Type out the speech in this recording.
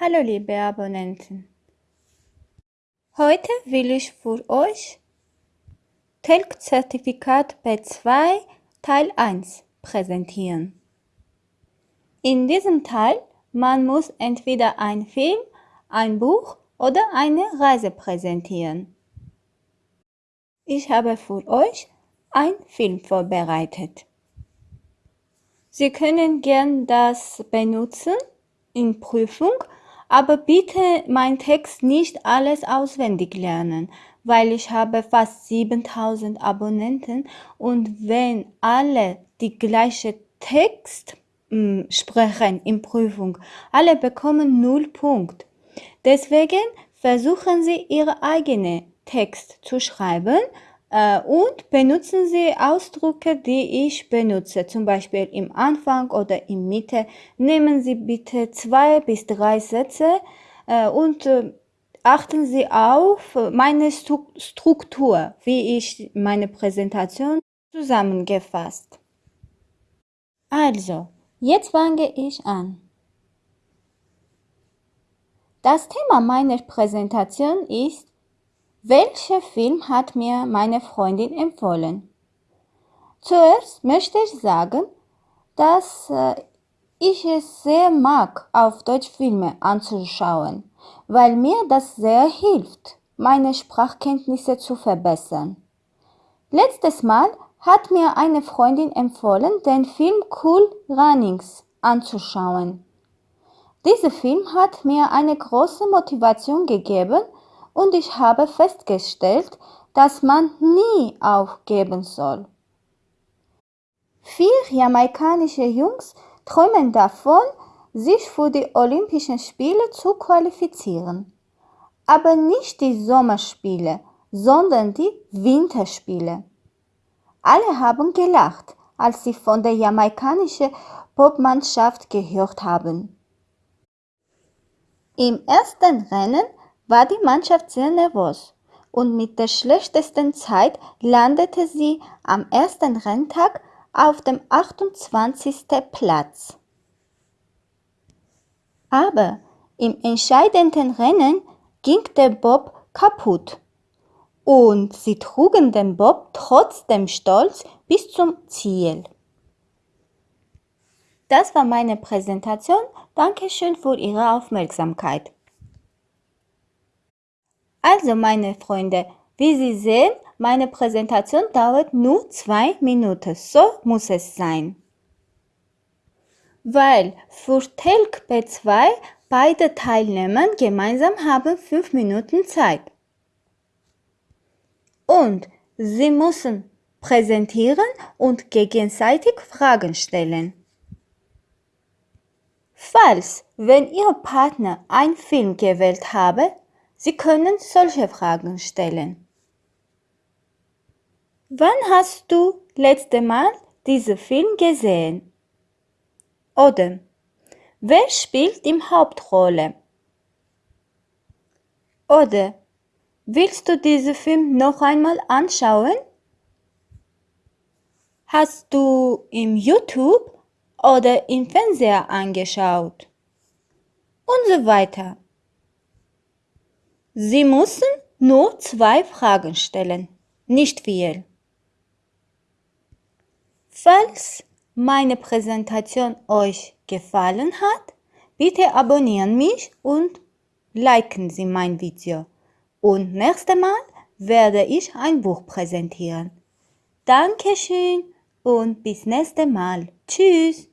Hallo liebe Abonnenten. Heute will ich für euch TELC-Zertifikat B2 Teil 1 präsentieren. In diesem Teil man muss entweder ein Film, ein Buch oder eine Reise präsentieren. Ich habe für euch ein Film vorbereitet. Sie können gern das benutzen in Prüfung aber bitte mein Text nicht alles auswendig lernen, weil ich habe fast 7000 Abonnenten und wenn alle die gleiche Text hm, sprechen in Prüfung, alle bekommen 0 Punkt. Deswegen versuchen Sie Ihre eigene Text zu schreiben und benutzen Sie Ausdrücke, die ich benutze, zum Beispiel im Anfang oder in Mitte. Nehmen Sie bitte zwei bis drei Sätze äh, und äh, achten Sie auf meine Struktur, wie ich meine Präsentation zusammengefasst. Also, jetzt fange ich an. Das Thema meiner Präsentation ist welcher Film hat mir meine Freundin empfohlen? Zuerst möchte ich sagen, dass äh, ich es sehr mag, auf Deutsch Filme anzuschauen, weil mir das sehr hilft, meine Sprachkenntnisse zu verbessern. Letztes Mal hat mir eine Freundin empfohlen, den Film Cool Runnings anzuschauen. Dieser Film hat mir eine große Motivation gegeben, und ich habe festgestellt, dass man nie aufgeben soll. Vier jamaikanische Jungs träumen davon, sich für die Olympischen Spiele zu qualifizieren. Aber nicht die Sommerspiele, sondern die Winterspiele. Alle haben gelacht, als sie von der jamaikanischen Popmannschaft gehört haben. Im ersten Rennen war die Mannschaft sehr nervös und mit der schlechtesten Zeit landete sie am ersten Renntag auf dem 28. Platz. Aber im entscheidenden Rennen ging der Bob kaputt und sie trugen den Bob trotzdem stolz bis zum Ziel. Das war meine Präsentation. Dankeschön für Ihre Aufmerksamkeit. Also meine Freunde, wie Sie sehen, meine Präsentation dauert nur zwei Minuten. So muss es sein. Weil für TELC B2 beide Teilnehmer gemeinsam haben fünf Minuten Zeit. Und sie müssen präsentieren und gegenseitig Fragen stellen. Falls, wenn Ihr Partner einen Film gewählt habe, Sie können solche Fragen stellen. Wann hast du letzte Mal diesen Film gesehen? Oder wer spielt die Hauptrolle? Oder willst du diesen Film noch einmal anschauen? Hast du im YouTube oder im Fernseher angeschaut? Und so weiter. Sie müssen nur zwei Fragen stellen, nicht viel. Falls meine Präsentation euch gefallen hat, bitte abonnieren mich und liken Sie mein Video. Und nächstes Mal werde ich ein Buch präsentieren. Dankeschön und bis nächstes Mal. Tschüss.